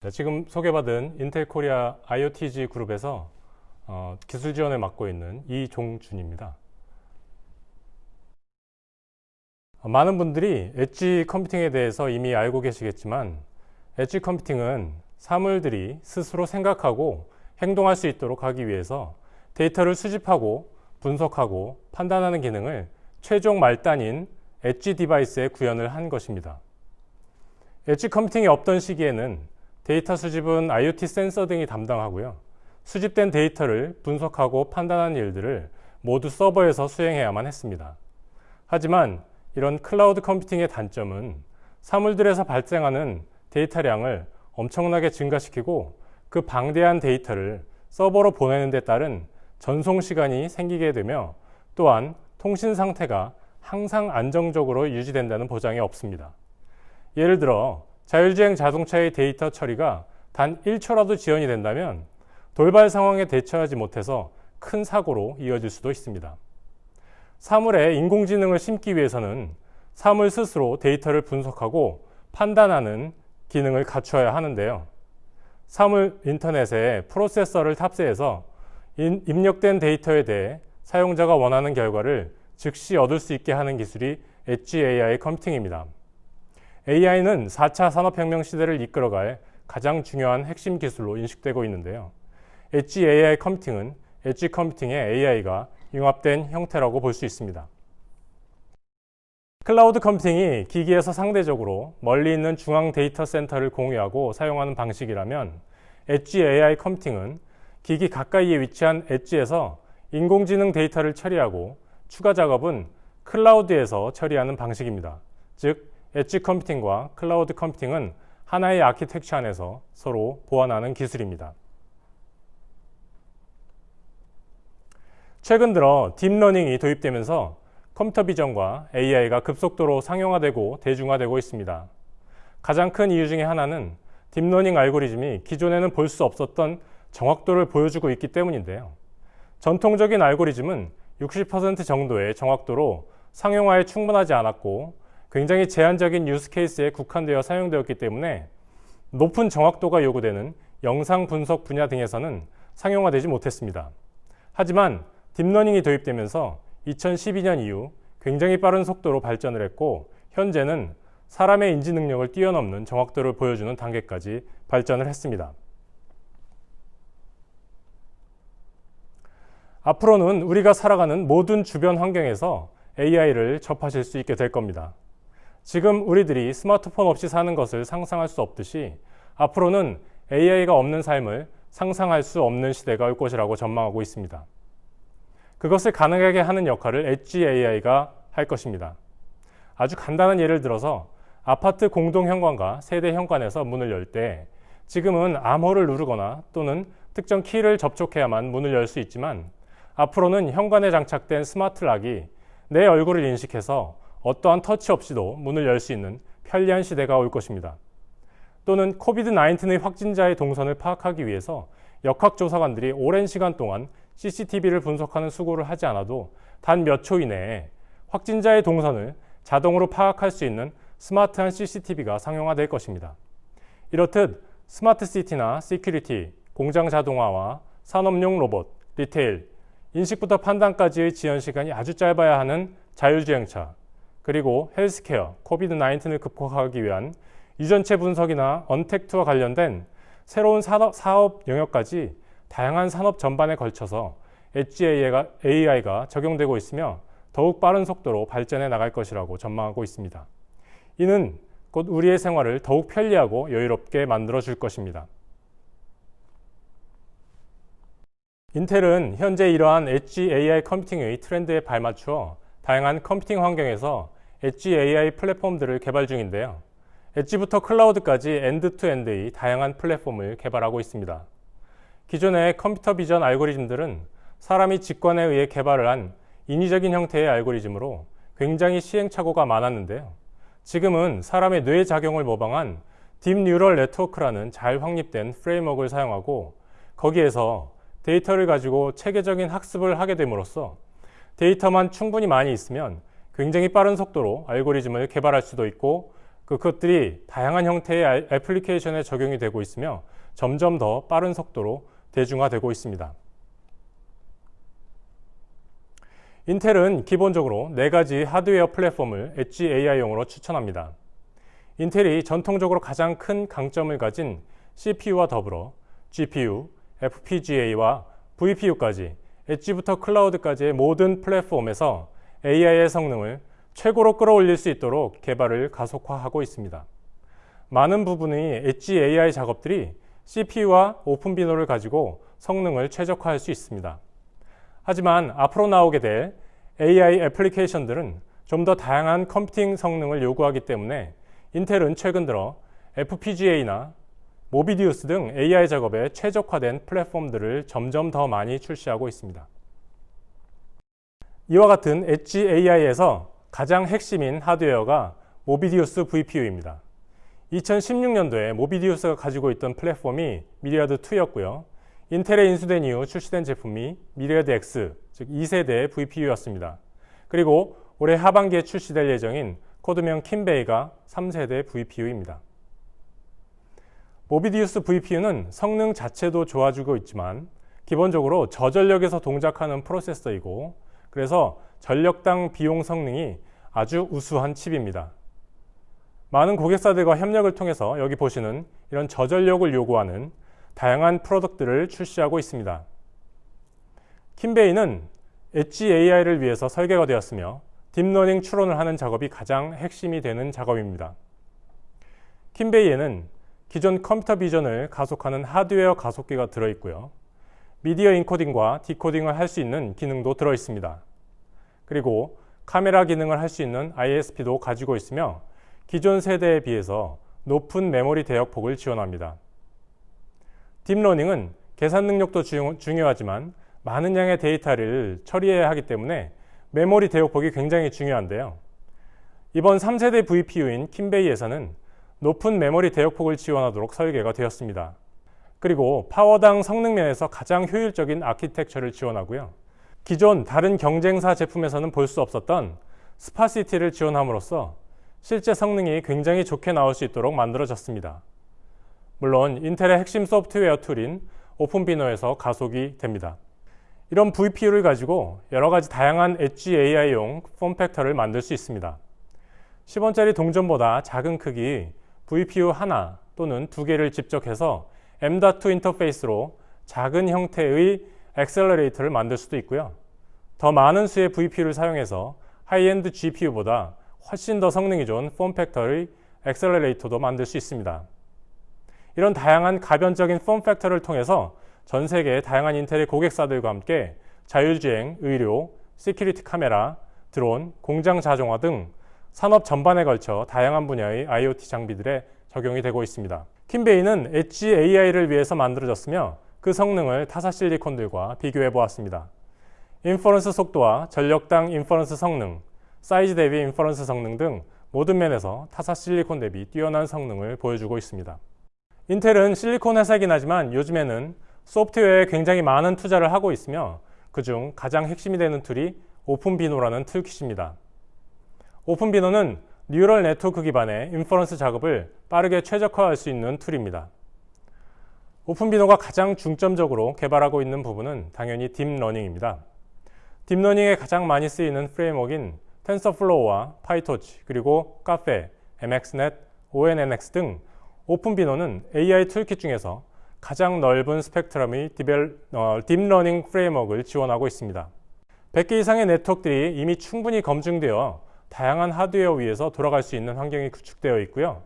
네, 지금 소개받은 Intel Korea IoTG 그룹에서 어, 기술 지원을 맡고 있는 이종준입니다. 어, 많은 분들이 edge computing에 대해서 이미 알고 계시겠지만 edge computing은 사물들이 스스로 생각하고 행동할 수 있도록 하기 위해서 데이터를 수집하고 분석하고 판단하는 기능을 최종 말단인 edge device에 구현을 한 것입니다. edge computing이 없던 시기에는 데이터 수집은 IoT 센서 등이 담당하고요. 수집된 데이터를 분석하고 판단하는 일들을 모두 서버에서 수행해야만 했습니다. 하지만 이런 cloud computing의 단점은 사물들에서 발생하는 데이터량을 엄청나게 증가시키고 그 방대한 데이터를 서버로 보내는 데 따른 전송 시간이 생기게 되며 또한 통신 상태가 항상 안정적으로 유지된다는 보장이 없습니다. 예를 들어 자율주행 자동차의 데이터 처리가 단 1초라도 지연이 된다면 돌발 상황에 대처하지 못해서 큰 사고로 이어질 수도 있습니다. 사물에 인공지능을 심기 위해서는 사물 스스로 데이터를 분석하고 판단하는 기능을 갖추어야 하는데요. 사물 인터넷에 프로세서를 탑재해서 입력된 데이터에 대해 사용자가 원하는 결과를 즉시 얻을 수 있게 하는 기술이 엣지 AI 컴퓨팅입니다. AI는 4차 산업혁명 시대를 이끌어갈 가장 중요한 핵심 기술로 인식되고 있는데요. 엣지 AI 컴퓨팅은 edge computing에 AI가 융합된 형태라고 볼 수 있습니다. cloud computing이 기기에서 상대적으로 멀리 있는 중앙 데이터 센터를 공유하고 사용하는 방식이라면 엣지 AI 컴퓨팅은 기기 가까이에 위치한 edge에서 인공지능 데이터를 처리하고 추가 작업은 cloud에서 처리하는 방식입니다. 즉, edge computing과 cloud computing은 하나의 아키텍처 안에서 서로 보완하는 기술입니다. 최근 들어 deep learning이 도입되면서 computer vision과 AI가 급속도로 상용화되고 대중화되고 있습니다. 가장 큰 이유 중에 하나는 deep learning 알고리즘이 기존에는 볼 수 없었던 정확도를 보여주고 있기 때문인데요. 전통적인 알고리즘은 60% 정도의 정확도로 상용화에 충분하지 않았고 굉장히 제한적인 use case에 국한되어 사용되었기 때문에 높은 정확도가 요구되는 영상 분석 분야 등에서는 상용화되지 못했습니다. 하지만 deep learning이 도입되면서 2012년 이후 굉장히 빠른 속도로 발전을 했고 현재는 사람의 인지 능력을 뛰어넘는 정확도를 보여주는 단계까지 발전을 했습니다. 앞으로는 우리가 살아가는 모든 주변 환경에서 AI를 접하실 수 있게 될 겁니다. 지금 우리들이 스마트폰 없이 사는 것을 상상할 수 없듯이 앞으로는 AI가 없는 삶을 상상할 수 없는 시대가 올 것이라고 전망하고 있습니다. 그것을 가능하게 하는 역할을 엣지 AI가 할 것입니다. 아주 간단한 예를 들어서 아파트 공동 현관과 세대 현관에서 문을 열 때 지금은 암호를 누르거나 또는 특정 키를 접촉해야만 문을 열 수 있지만 앞으로는 현관에 장착된 스마트 락이 내 얼굴을 인식해서 어떠한 터치 없이도 문을 열 수 있는 편리한 시대가 올 것입니다. 또는 코비드-19의 확진자의 동선을 파악하기 위해서 역학조사관들이 오랜 시간 동안 CCTV를 분석하는 수고를 하지 않아도 단 몇 초 이내에 확진자의 동선을 자동으로 파악할 수 있는 스마트한 CCTV가 상용화될 것입니다. 이렇듯 smart city나 security, 공장 자동화와 산업용 로봇, retail, 인식부터 판단까지의 지연 시간이 아주 짧아야 하는 자율주행차, 그리고 healthcare, COVID-19을 극복하기 위한 유전체 분석이나 untact와 관련된 새로운 산업, 사업 영역까지 다양한 산업 전반에 걸쳐서 엣지 AI가, 적용되고 있으며 더욱 빠른 속도로 발전해 나갈 것이라고 전망하고 있습니다. 이는 곧 우리의 생활을 더욱 편리하고 여유롭게 만들어 줄 것입니다. Intel은 현재 이러한 엣지 AI 컴퓨팅의 트렌드에 발맞추어 다양한 computing 환경에서 엣지 AI 플랫폼들을 개발 중인데요. edge부터 cloud까지 end-to-end의 다양한 플랫폼을 개발하고 있습니다. 기존의 computer vision 알고리즘들은 사람이 직관에 의해 개발을 한 인위적인 형태의 알고리즘으로 굉장히 시행착오가 많았는데요. 지금은 사람의 뇌 작용을 모방한 deep neural network라는 잘 확립된 framework를 사용하고 거기에서 데이터를 가지고 체계적인 학습을 하게 됨으로써 데이터만 충분히 많이 있으면 굉장히 빠른 속도로 알고리즘을 개발할 수도 있고 그것들이 다양한 형태의 아- 애플리케이션에 적용이 되고 있으며 점점 더 빠른 속도로 대중화되고 있습니다. 인텔은 기본적으로 네 가지 하드웨어 플랫폼을 엣지 AI용으로 추천합니다. 인텔이 전통적으로 가장 큰 강점을 가진 CPU와 더불어 GPU, FPGA와 VPU까지 edge부터 cloud까지의 모든 플랫폼에서 AI의 성능을 최고로 끌어올릴 수 있도록 개발을 가속화하고 있습니다. 많은 부분의 엣지 AI 작업들이 CPU와 OpenVINO를 가지고 성능을 최적화할 수 있습니다. 하지만 앞으로 나오게 될 AI application들은 좀 더 다양한 computing 성능을 요구하기 때문에 Intel은 최근 들어 FPGA나 Movidius 등 AI 작업에 최적화된 플랫폼들을 점점 더 많이 출시하고 있습니다. 이와 같은 엣지 AI에서 가장 핵심인 하드웨어가 Movidius VPU입니다. 2016년도에 Movidius가 가지고 있던 플랫폼이 Myriad 2였고요. Intel에 인수된 이후 출시된 제품이 Myriad X, 즉 2세대 VPU였습니다. 그리고 올해 하반기에 출시될 예정인 코드명 Keem Bay가 3세대 VPU입니다. Movidius VPU는 성능 자체도 좋아지고 있지만 기본적으로 저전력에서 동작하는 프로세서이고 그래서 전력당 비용 성능이 아주 우수한 칩입니다. 많은 고객사들과 협력을 통해서 여기 보시는 이런 저전력을 요구하는 다양한 product를 출시하고 있습니다. Keem Bay는 엣지 AI를 위해서 설계가 되었으며 deep learning 추론을 하는 작업이 가장 핵심이 되는 작업입니다. Keem Bay에는 기존 컴퓨터 비전을 가속하는 하드웨어 가속기가 들어있고요. 미디어 인코딩과 디코딩을 할 수 있는 기능도 들어 있습니다. 그리고 카메라 기능을 할 수 있는 ISP도 가지고 있으며 기존 세대에 비해서 높은 메모리 대역폭을 지원합니다. 딥러닝은 계산 능력도 중요하지만 많은 양의 데이터를 처리해야 하기 때문에 메모리 대역폭이 굉장히 중요한데요. 이번 3세대 VPU인 Keem Bay에서는 높은 메모리 대역폭을 지원하도록 설계가 되었습니다. 그리고 파워당 성능 면에서 가장 효율적인 아키텍처를 지원하고요. 기존 다른 경쟁사 제품에서는 볼 수 없었던 sparsity를 지원함으로써 실제 성능이 굉장히 좋게 나올 수 있도록 만들어졌습니다. 물론 인텔의 핵심 소프트웨어 tool인 OpenVINO에서 가속이 됩니다. 이런 VPU를 가지고 여러 가지 다양한 엣지 AI용 폼팩터를 만들 수 있습니다. 10원짜리 동전보다 작은 크기 VPU 하나 또는 두 개를 집적해서 M.2 인터페이스로 작은 형태의 accelerator를 만들 수도 있고요. 더 많은 수의 VPU를 사용해서 high-end GPU보다 훨씬 더 성능이 좋은 form factor의 accelerator도 만들 수 있습니다. 이런 다양한 가변적인 form factor를 통해서 전 세계의 다양한 인텔의 고객사들과 함께 자율주행, 의료, security 카메라, 드론, 공장 자동화 등 산업 전반에 걸쳐 다양한 분야의 IoT 장비들에 적용이 되고 있습니다. 킨베이는 엣지 AI를 위해서 만들어졌으며 그 성능을 타사 실리콘들과 비교해 보았습니다. inference 속도와 전력당 inference 성능, 사이즈 대비 inference 성능 등 모든 면에서 타사 실리콘 대비 뛰어난 성능을 보여주고 있습니다. 인텔은 실리콘 회사이긴 하지만 요즘에는 소프트웨어에 굉장히 많은 투자를 하고 있으며 그중 가장 핵심이 되는 tool이 OpenVINO라는 toolkit입니다. OpenVINO는 neural network 기반의 inference 작업을 빠르게 최적화할 수 있는 tool입니다. OpenVINO가 가장 중점적으로 개발하고 있는 부분은 당연히 딥러닝입니다. 딥러닝에 가장 많이 쓰이는 framework인 TensorFlow와 PyTorch, 그리고 Caffe, MXNet, ONNX 등 OpenVINO는 AI toolkit 중에서 가장 넓은 스펙트럼의 devel, 어, 딥러닝 framework를 지원하고 있습니다. 100개 이상의 네트워크들이 이미 충분히 검증되어 다양한 하드웨어 위에서 돌아갈 수 있는 환경이 구축되어 있고요.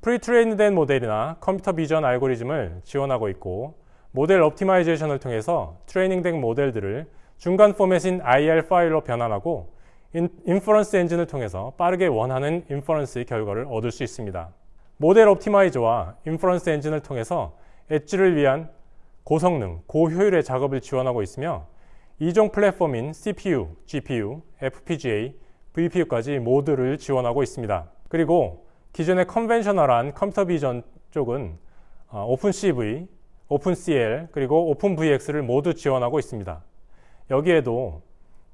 pre-train된 모델이나 컴퓨터 비전 알고리즘을 지원하고 있고 모델 optimization을 통해서 트레이닝된 모델들을 중간 포맷인 IR 파일로 변환하고 inference 엔진을 통해서 빠르게 원하는 inference의 결과를 얻을 수 있습니다. 모델 optimizer와 inference 엔진을 통해서 엣지를 위한 고성능, 고효율의 작업을 지원하고 있으며 이종 플랫폼인 CPU, GPU, FPGA, VPU까지 모두를 지원하고 있습니다. 그리고 기존의 conventional한 컴퓨터 비전 쪽은 오픈CV, 오픈CL, 그리고 오픈VX를 모두 지원하고 있습니다. 여기에도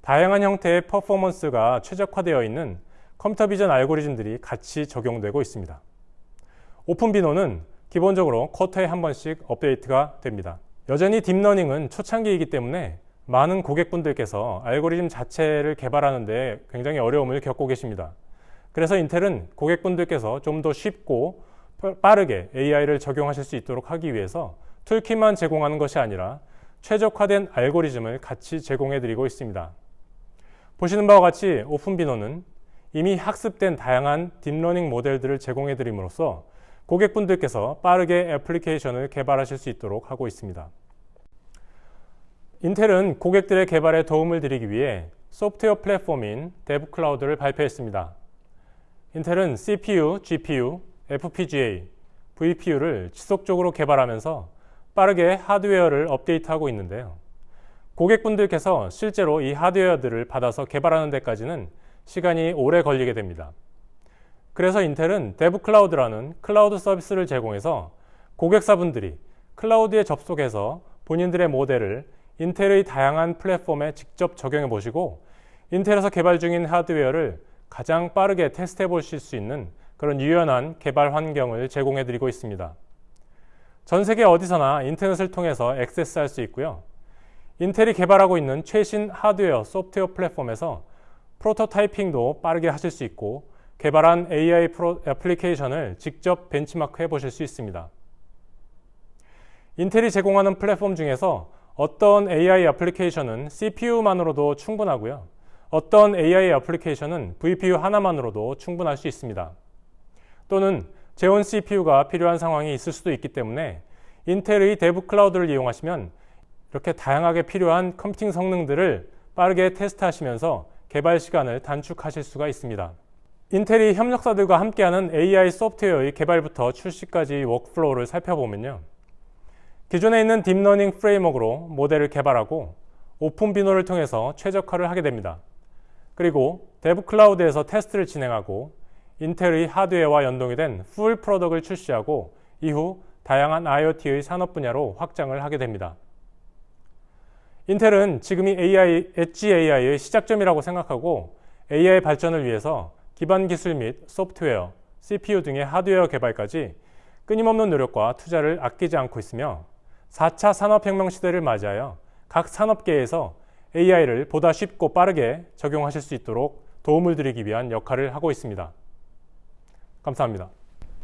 다양한 형태의 퍼포먼스가 최적화되어 있는 컴퓨터 비전 알고리즘들이 같이 적용되고 있습니다. OpenVINO는 기본적으로 쿼터에 한 번씩 업데이트가 됩니다. 여전히 딥러닝은 초창기이기 때문에 많은 고객분들께서 알고리즘 자체를 개발하는 데 굉장히 어려움을 겪고 계십니다. 그래서 인텔은 고객분들께서 좀 더 쉽고 빠르게 AI를 적용하실 수 있도록 하기 위해서 toolkit만 제공하는 것이 아니라 최적화된 알고리즘을 같이 제공해 드리고 있습니다. 보시는 바와 같이 OpenVINO는 이미 학습된 다양한 딥러닝 모델들을 제공해 드림으로써 고객분들께서 빠르게 애플리케이션을 개발하실 수 있도록 하고 있습니다. 인텔은 고객들의 개발에 도움을 드리기 위해 소프트웨어 플랫폼인 DevCloud를 발표했습니다. 인텔은 CPU, GPU, FPGA, VPU를 지속적으로 개발하면서 빠르게 하드웨어를 업데이트하고 있는데요. 고객분들께서 실제로 이 하드웨어들을 받아서 개발하는 데까지는 시간이 오래 걸리게 됩니다. 그래서 인텔은 DevCloud라는 클라우드 서비스를 제공해서 고객사분들이 클라우드에 접속해서 본인들의 모델을 인텔의 다양한 플랫폼에 직접 적용해 보시고 인텔에서 개발 중인 하드웨어를 가장 빠르게 테스트해 보실 수 있는 그런 유연한 개발 환경을 제공해 드리고 있습니다. 전 세계 어디서나 인터넷을 통해서 액세스할 수 있고요. 인텔이 개발하고 있는 최신 하드웨어, 소프트웨어 플랫폼에서 프로토타이핑도 빠르게 하실 수 있고 개발한 AI 프로, 애플리케이션을 직접 벤치마크 해 보실 수 있습니다. 인텔이 제공하는 플랫폼 중에서 어떤 AI 애플리케이션은 CPU만으로도 충분하고요. 어떤 AI 애플리케이션은 VPU 하나만으로도 충분할 수 있습니다. 또는 Xeon CPU가 필요한 상황이 있을 수도 있기 때문에 인텔의 DevCloud를 이용하시면 이렇게 다양하게 필요한 컴퓨팅 성능들을 빠르게 테스트하시면서 개발 시간을 단축하실 수가 있습니다. 인텔이 협력사들과 함께하는 AI 소프트웨어의 개발부터 출시까지 workflow를 살펴보면요. 기존에 있는 딥러닝 framework로 모델을 개발하고 OpenVINO를 통해서 최적화를 하게 됩니다. 그리고 DevCloud에서 테스트를 진행하고 인텔의 하드웨어와 연동이 된 full product를 출시하고 이후 다양한 IoT의 산업 분야로 확장을 하게 됩니다. 인텔은 지금이 AI, 엣지 AI의 시작점이라고 생각하고 AI 발전을 위해서 기반 기술 및 소프트웨어, CPU 등의 하드웨어 개발까지 끊임없는 노력과 투자를 아끼지 않고 있으며 4차 산업혁명 시대를 맞이하여 각 산업계에서 AI를 보다 쉽고 빠르게 적용하실 수 있도록 도움을 드리기 위한 역할을 하고 있습니다. 감사합니다.